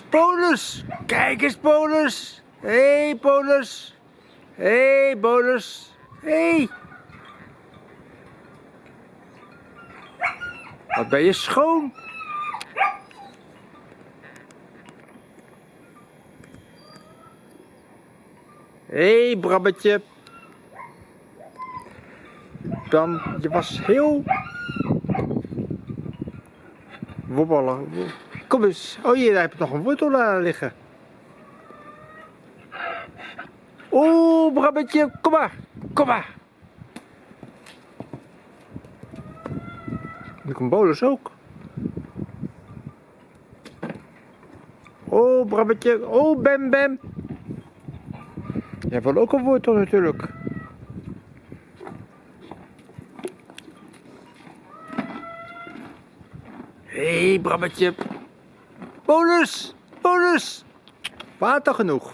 Polus, kijk eens Polus. Hey, Polus. Hey, Polus. Hé. Hey. Wat ben je schoon. Hey, Brabbetje. Dan, je was heel wobbelig. Kom eens. Oh, hier heb je nog een wortel laten liggen. Oeh, Brabbetje, kom maar. Kom maar. Ik een bolus ook. Oh, Brabbetje. Oh, Bem Bem. Jij wil ook een wortel natuurlijk. Hé, hey, Brabbetje. Bonus! Bonus! Water genoeg.